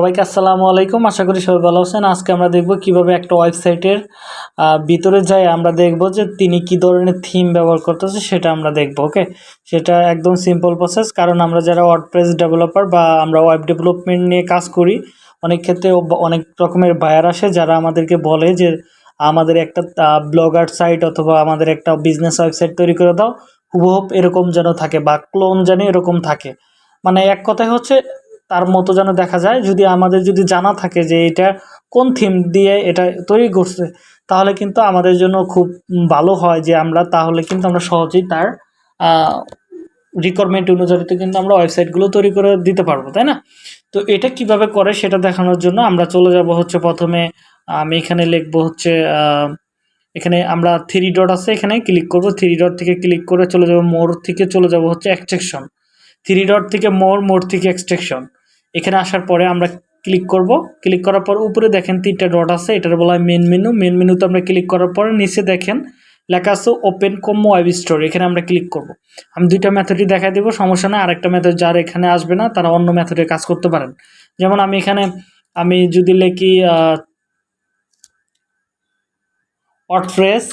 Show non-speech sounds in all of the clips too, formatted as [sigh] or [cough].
সবাইকে আসসালামু আলাইকুম। আশা করি সবাই ভালো আছেন। আজকে আমরা দেখব কীভাবে একটা ওয়েবসাইটের ভিতরে যাই আমরা দেখব যে তিনি কি ধরনের থিম ব্যবহার করতেছে, সেটা আমরা দেখব ওকে সেটা একদম সিম্পল প্রসেস কারণ আমরা যারা ওয়ার্ডপ্রেস ডেভেলপার বা আমরা ওয়েব ডেভেলপমেন্ট নিয়ে কাজ করি, অনেক ক্ষেত্রে অনেক রকমের বায়ার আসে যারা আমাদেরকে বলে যে, আমাদের একটা ব্লগার সাইট অথবা আমাদের একটা বিজনেস ওয়েবসাইট তৈরি করে দাও। হুবহুব এরকম যেন থাকে বা ক্লোন যেন এরকম থাকে। মানে এক কথায় হচ্ছে তার মতো যেন দেখা যায়। যদি আমাদের যদি জানা থাকে যে এটা কোন থিম দিয়ে এটা তৈরি করছে, তাহলে কিন্তু আমাদের জন্য খুব ভালো হয় যে আমরা, তাহলে কিন্তু আমরা সহজেই তার রিকোয়ারমেন্ট অনুযায়ীতে কিন্তু আমরা ওয়েবসাইটগুলো তৈরি করে দিতে পারব, তাই না? তো এটা কীভাবে করে সেটা দেখানোর জন্য আমরা চলে যাব হচ্ছে প্রথমে, আমি এখানে লিখব হচ্ছে এখানে আমরা থ্রি ডট আছে, এখানে ক্লিক করব। থ্রি ডট থেকে ক্লিক করে চলে যাব মোর থেকে চলে যাব হচ্ছে এক্সট্রেকশন থ্রি ডট থেকে মোর মোর থেকে এক্সট্রেকশন এখানে আসার পরে আমরা ক্লিক করব। ক্লিক করার পর উপরে দেখেন তিনটা ডট আছে, এটার বলা হয় মেন মেনু মেন মেনুতে আমরা ক্লিক করার পরে নিচে দেখেন লেখা আছে ওপেন কম ওয়েব স্টোর এখানে আমরা ক্লিক করব। আমি দুইটা মেথডই দেখা দেবো, সমস্যা না আরেকটা মেথড যার এখানে আসবে না, তারা অন্য মেথডে কাজ করতে পারেন। যেমন আমি এখানে, আমি যদি লিখি WordPress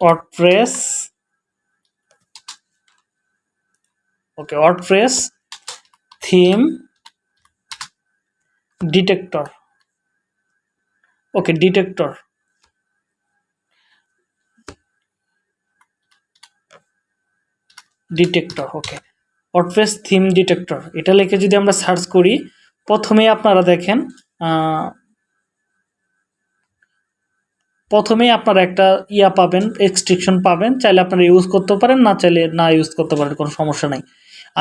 WordPress okay WordPress theme detector okay detector detector okay WordPress theme detector এটা লিখে যদি আমরা সার্চ করি প্রথমেই আপনারা দেখেন আহ, প্রথমেই আপনারা একটা ইয়া পাবেন এক্সট্রিকশন পাবেন চাইলে আপনারা ইউজ করতে পারেন না চাইলে না ইউজ করতে পারেন কোনো সমস্যা নাই।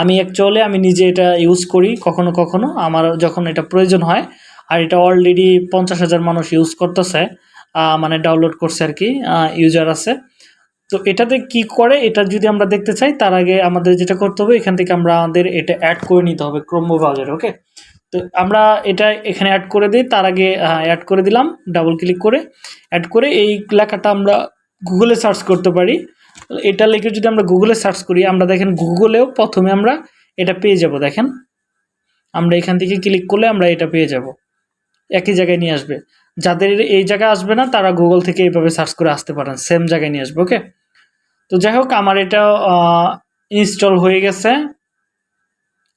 আমি অ্যাকচুয়ালি আমি নিজে এটা ইউজ করি, কখনো কখনো। আমার যখন এটা প্রয়োজন হয়, আর এটা অলরেডি পঞ্চাশ হাজার মানুষ ইউজ করতেছে মানে ডাউনলোড করছে আর কি ইউজার আছে। তো এটাতে কি করে, এটা যদি আমরা দেখতে চাই, তার আগে আমাদের যেটা করতে হবে, এখান থেকে আমরা আমাদের এটা অ্যাড করে নিতে হবে ক্রোম ব্রাউজারে ওকে তো আমরা এটা এখানে অ্যাড করে দিই, তার আগে অ্যাড করে দিলাম ডাবল ক্লিক করে অ্যাড করে এই লেখাটা আমরা গুগলে সার্চ করতে পারি। এটা লিখে যদি আমরা গুগলে সার্চ করি, আমরা দেখেন গুগলেও প্রথমে আমরা এটা পেয়ে যাব, দেখেন। আমরা এখান থেকে ক্লিক করলে আমরা এটা পেয়ে যাব। একই জায়গায় নিয়ে আসবে। যাদের এই জায়গায় আসবে না, তারা গুগল থেকে এইভাবে সার্চ করে আসতে পারেন সেম জায়গায় নিয়ে আসবে ওকে তো যাই হোক, আমার এটা ইনস্টল হয়ে গেছে।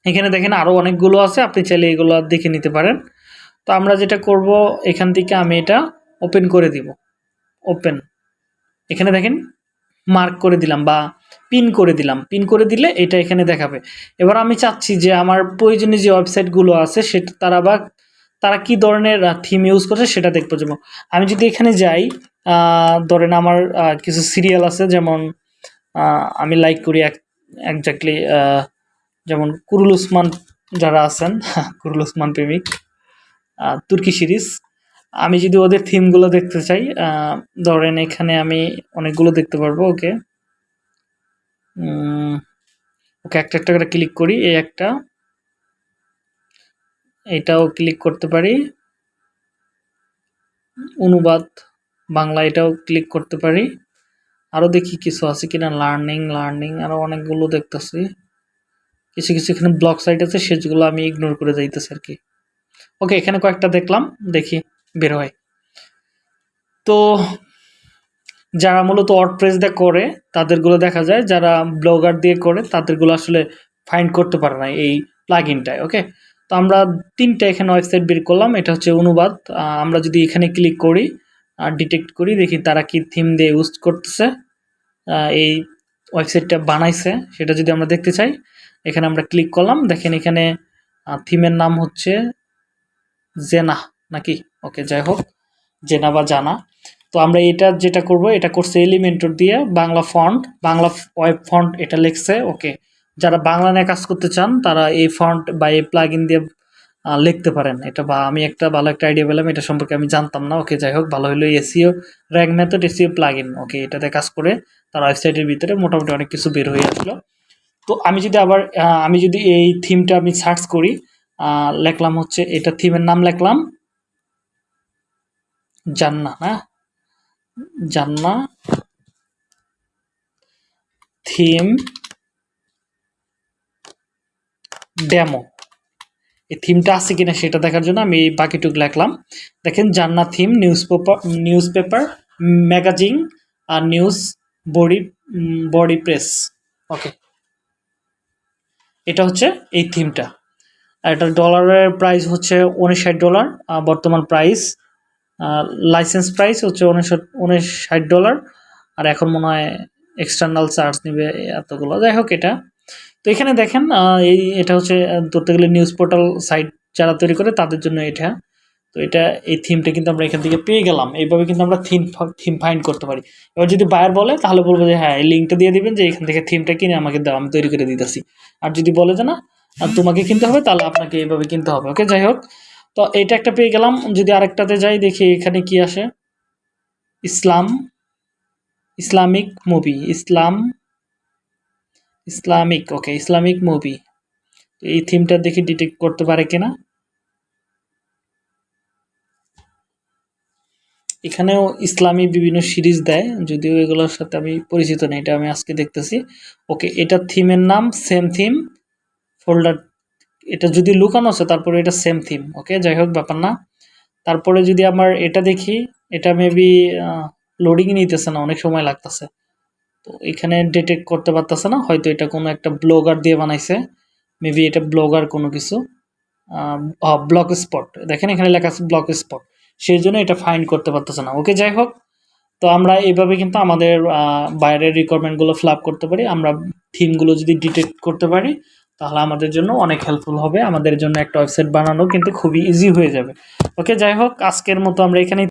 এখানে দেখেন আরও অনেকগুলো আছে, আপনি চাইলে এগুলো দেখে নিতে পারেন। তো আমরা যেটা করব, এখান থেকে আমি এটা ওপেন করে দিব। ওপেন এখানে দেখেন মার্ক করে দিলাম বা পিন করে দিলাম। পিন করে দিলে এটা এখানে দেখাবে। এবার আমি চাচ্ছি যে আমার প্রয়োজনীয় যে ওয়েবসাইটগুলো আছে, সেটা তারা বা তারা কি ধরনের থিম ইউজ করছে সেটা দেখব। যেমন আমি যদি এখানে যাই ধরেন আমার কিছু সিরিয়াল আছে, যেমন আমি লাইক করি একজাক্টলি যেমন কুরুল উসমান যারা আছেন, [laughs] কুরুল উসমান প্রেমিক তুর্কি সিরিজ। আমি যদি ওদের থিমগুলো দেখতে চাই ধরেন এখানে আমি অনেকগুলো দেখতে পারব, ওকে? ওকে একটা একটা করে ক্লিক করি, এই একটা। এটাও ক্লিক করতে পারি। অনুবাদ, বাংলা এটাও ক্লিক করতে পারি। আরও দেখি কিছু আছে কিনা লার্নিং লার্নিং আরও অনেকগুলো দেখতেছি। কিছু কিছু এখানে ব্লক সাইট আছে, সেগুলো আমি ইগনোর করে যাইতেছি আর কি। ওকে, এখানে কয়েকটা দেখলাম, দেখি। বের হয়। তো যারা মূলত ওয়ার্ডপ্রেস দিয়ে করে, তাদেরগুলো দেখা যায়, যারা ব্লগার দিয়ে করে, তাদেরগুলো আসলে ফাইন্ড করতে পারে না এই প্লাগইনটায় ওকে তো আমরা তিনটা এখানে ওয়েবসাইট বের করলাম, এটা হচ্ছে অনুবাদ। আমরা যদি এখানে ক্লিক করি আর ডিটেক্ট করি, দেখি তারা কি থিম দিয়ে ইউজ করতেছে এই ওয়েবসাইটটা বানাইছে, সেটা যদি আমরা দেখতে চাই, এখানে আমরা ক্লিক করলাম, দেখেন এখানে থিমের নাম হচ্ছে জেনা নাকি? ওকে যাই হোক, জেনা বা জানা। তো আমরা এটা যেটা করব, এটা করছে এলিমেন্টর দিয়ে Bangla font Bangla web font এটা লিখছে ওকে যারা বাংলা নিয়ে কাজ করতে চান, তারা এই ফন্ট বা এই প্লাগইন দিয়ে লিখতে পারেন। এটা বা আমি একটা ভালো একটা আইডিয়া পেলাম, এটা সম্পর্কে আমি জানতাম না। ওকে যাই হোক, ভালো হলো SEO rank math SEO plugin okay এটাতে কাজ করে তার ওয়েবসাইটের ভিতরে মোটামুটি অনেক কিছু বের হয়ে আসলো। তো আমি যদি আবার আমি যদি এই থিমটা আমি সার্চ করি লিখলাম হচ্ছে, এটা থিমের নাম লিখলাম। জান্না না জান্না থিম, ডেমো। এই থিমটা আছে কিনা সেটা দেখার জন্য আমি এই বাকিটুক লিখলাম। দেখেন, Jannat theme, news paper news paper, magazine আর news body body press. Okay. এটা হচ্ছে এই থিমটা। আর এটা ডলারের প্রাইস হচ্ছে উনষাট ডলার বর্তমান প্রাইস লাইসেন্স প্রাইস হচ্ছে উনষাট উনষাট ডলার আর এখন মনে হয় এক্সটার্নাল চার্জ নেবে এতগুলো। যাই হোক এটা। তো এখানে দেখেন এই এটা হচ্ছে ধরতে গেলে নিউজ পোর্টাল সাইট যারা তৈরি করে তাদের জন্য এটা। তো এটা, এই থিমটা কিন্তু আমরা এখান থেকে পেয়ে গেলাম। এইভাবে কিন্তু আমরা থিম থিম ফাইন্ড করতে পারি। এবার যদি বায়ার বলে, তাহলে বলব যে হ্যাঁ এই লিঙ্কটা দিয়ে দিবেন যে, এখান থেকে থিমটা কিনে আমাকে দাও, আমি তৈরি করে দিতেছি। আর যদি বলে যে না তোমাকে কিনতে হবে, তাহলে আপনাকে এইভাবে কিনতে হবে। ওকে যাই হোক। তো এটা একটা পেয়ে গেলাম। যদি আরেকটাতে যাই, দেখি এখানে কি আসে। Islam, Islamic movie, Islam, Islamic okay Islamic movie. এই থিমটা দেখি ডিটেক্ট করতে পারে কিনা। এখানেও ইসলামী বিভিন্ন সিরিজ দেয়, যদিও এগুলোর সাথে আমি পরিচিত নেই, এটা আমি আজকে দেখতেছি। ওকে এটা থিমের নাম সেম থিম ফোল্ডার এটা যদি লুকানো আছে, তারপরে এটা সেম থিম ওকে যাই হোক, ব্যাপার না। তারপরে যদি আমার এটা দেখি, এটা মেবি লোডিং নিতেছে না, অনেক সময় লাগতেছে। তো এখানে ডিটেক্ট করতে পারতেছে না, হয়তো এটা কোনো একটা ব্লগার দিয়ে বানাইছে। মেবি এটা ব্লগার কোনো কিছু। ব্লক স্পট দেখেন এখানে লেখা আছে ব্লক স্পট সেই জন্য এটা ফাইন্ড করতে পারতেছে না ওকে যাই হোক। তো আমরা এইভাবে কিন্তু আমাদের বাইরের রিকোয়ারমেন্টগুলো ফিল আপ করতে পারি। আমরা থিমগুলো যদি ডিটেক্ট করতে পারি তাহলে আমাদের জন্য অনেক হেল্পফুল হবে। আমাদের জন্য একটা ওয়েবসাইট বানানো কিন্তু খুবই ইজি হয়ে যাবে। ওকে যাই হোক, আজকের মতো আমরা এখানেই